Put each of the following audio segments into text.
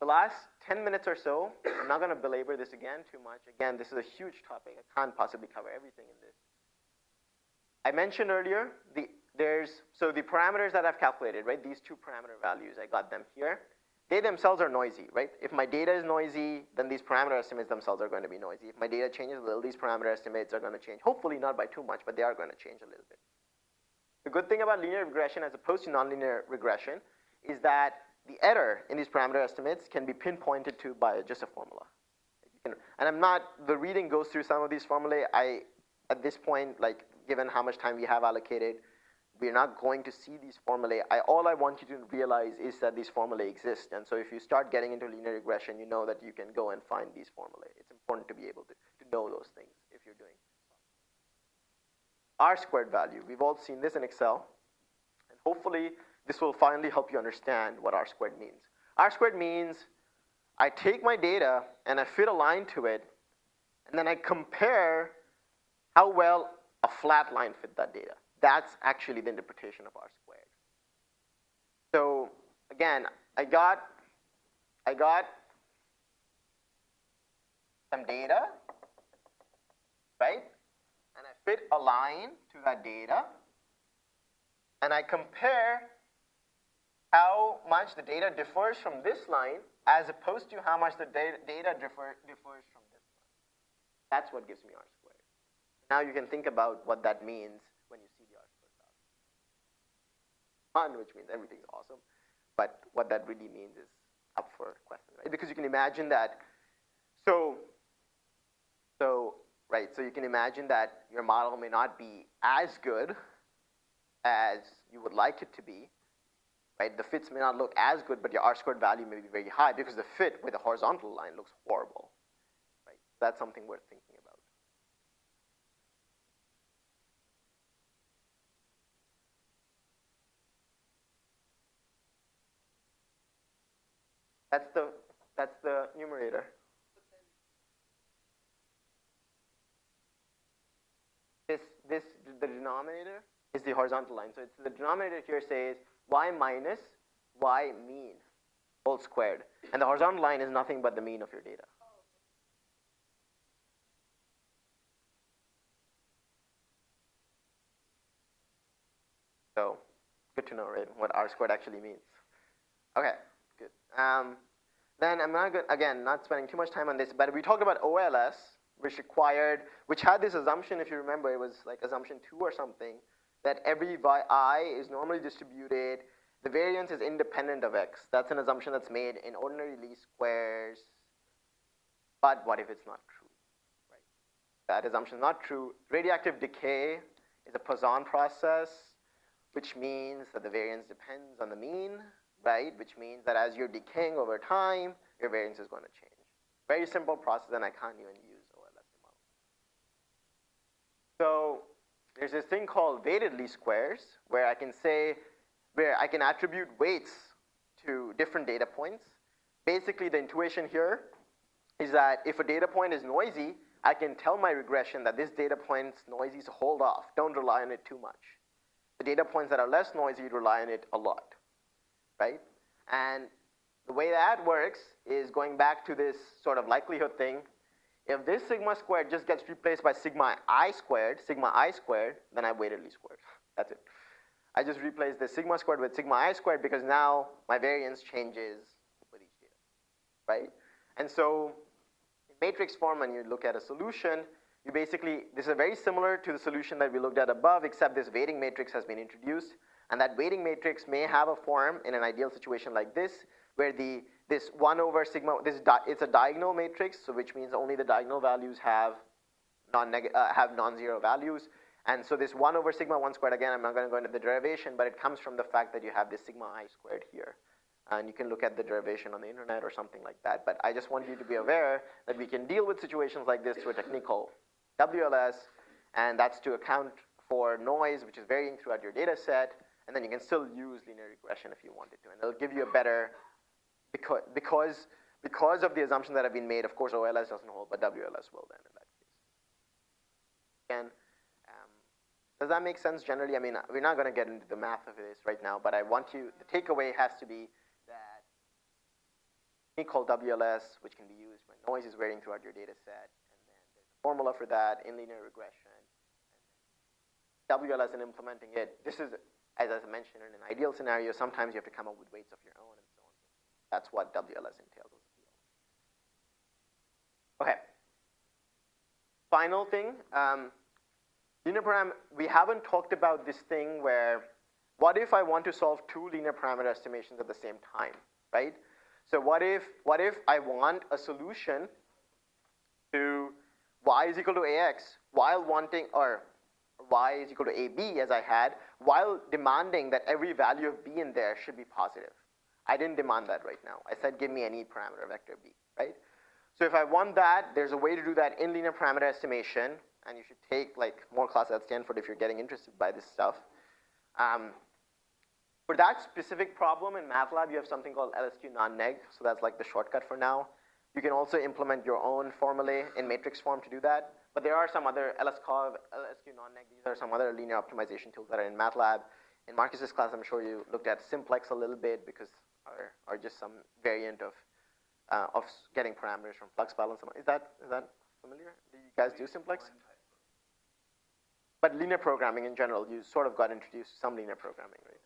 The last 10 minutes or so, I'm not going to belabor this again too much. Again, this is a huge topic. I can't possibly cover everything in this. I mentioned earlier, the, there's, so the parameters that I've calculated, right, these two parameter values, I got them here. They themselves are noisy, right? If my data is noisy, then these parameter estimates themselves are going to be noisy. If my data changes a little, these parameter estimates are going to change. Hopefully not by too much, but they are going to change a little bit. The good thing about linear regression as opposed to nonlinear regression is that the error in these parameter estimates can be pinpointed to by just a formula. And I'm not, the reading goes through some of these formulae. I, at this point, like given how much time we have allocated, we're not going to see these formulae. I, all I want you to realize is that these formulae exist. And so if you start getting into linear regression, you know that you can go and find these formulae. It's important to be able to, to know those things if you're doing. R squared value, we've all seen this in Excel. And hopefully this will finally help you understand what R squared means. R squared means I take my data and I fit a line to it, and then I compare how well a flat line fit that data. That's actually the interpretation of R squared. So again, I got, I got some data, right? And I fit a line to that data, and I compare how much the data differs from this line as opposed to how much the data, data differ, differs from this line. That's what gives me R squared. Now you can think about what that means when you see the R squared value. Fun, which means everything's awesome, but what that really means is up for question, right? Because you can imagine that, so, so, right, so you can imagine that your model may not be as good as you would like it to be, right? The fits may not look as good, but your R-squared value may be very high because the fit with a horizontal line looks horrible, right? That's something worth thinking about. That's the, that's the numerator. This, this, the denominator is the horizontal line. So it's the denominator here says y minus y mean whole squared. And the horizontal line is nothing but the mean of your data. So good to know, right, what R squared actually means. Okay, good. Um, then I'm not good, again, not spending too much time on this, but we talked about OLS, which required, which had this assumption, if you remember, it was like assumption two or something, that every i is normally distributed. The variance is independent of x. That's an assumption that's made in ordinary least squares. But what if it's not true? Right? That assumption is not true. Radioactive decay is a Poisson process, which means that the variance depends on the mean, right? Which means that as you're decaying over time, your variance is going to change. Very simple process, and I can't even use OLS model. So there's this thing called weighted least squares where I can say, where I can attribute weights to different data points. Basically, the intuition here is that if a data point is noisy, I can tell my regression that this data point's noisy, so hold off. Don't rely on it too much. The data points that are less noisy, rely on it a lot, right? And the way that works is going back to this sort of likelihood thing if this sigma squared just gets replaced by sigma i squared, sigma i squared, then I weighted least squares. That's it. I just replaced the sigma squared with sigma i squared because now my variance changes with each data, right? And so in matrix form, when you look at a solution, you basically, this is very similar to the solution that we looked at above, except this weighting matrix has been introduced. And that weighting matrix may have a form in an ideal situation like this, where the this 1 over sigma, this it's a diagonal matrix, so which means only the diagonal values have non uh, have non-zero values. And so this 1 over sigma 1 squared, again, I'm not going to go into the derivation, but it comes from the fact that you have this sigma i squared here. And you can look at the derivation on the internet or something like that. But I just want you to be aware that we can deal with situations like this through a technique called WLS, and that's to account for noise, which is varying throughout your data set, and then you can still use linear regression if you wanted to, and it'll give you a better because, because, because of the assumption that have been made, of course, OLS doesn't hold, but WLS will then in that case. Again, um, does that make sense generally? I mean, we're not going to get into the math of this right now, but I want you, the takeaway has to be that we call WLS, which can be used when noise is varying throughout your data set. And then there's a formula for that in linear regression. WLS and implementing it, this is, as I mentioned, in an ideal scenario, sometimes you have to come up with weights of your own and. That's what WLS entails. Okay. Final thing, um, linear param, we haven't talked about this thing where, what if I want to solve two linear parameter estimations at the same time, right? So what if, what if I want a solution to y is equal to ax while wanting, or y is equal to ab as I had, while demanding that every value of b in there should be positive. I didn't demand that right now. I said give me any parameter vector b, right? So if I want that, there's a way to do that in linear parameter estimation, and you should take like more classes at Stanford if you're getting interested by this stuff. Um, for that specific problem in MATLAB, you have something called LSQ non-neg, so that's like the shortcut for now. You can also implement your own formulae in matrix form to do that, but there are some other LSCOV, LSQ non-neg, these are some other linear optimization tools that are in MATLAB. In Marcus's class, I'm sure you looked at simplex a little bit because are just some variant of uh, of getting parameters from flux balance. Is that, is that familiar? Do you guys do simplex? But linear programming in general, you sort of got introduced to some linear programming, right?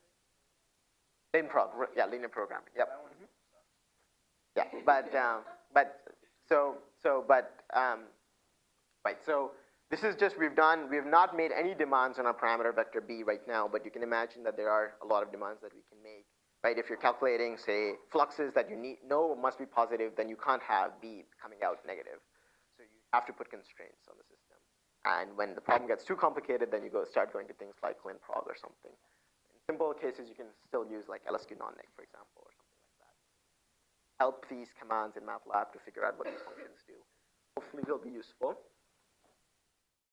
LinProg, yeah, linear programming, yep. Mm -hmm. Yeah, but, um, but, so, so, but, um, right, so this is just, we've done, we have not made any demands on our parameter vector B right now, but you can imagine that there are a lot of demands that we can make right? If you're calculating, say, fluxes that you need, know must be positive, then you can't have B coming out negative. So you have to put constraints on the system. And when the problem gets too complicated, then you go start going to things like linprog or something. In simple cases, you can still use like LSQ non-neg, for example, or something like that. Help these commands in MATLAB to figure out what these functions do. Hopefully they'll be useful.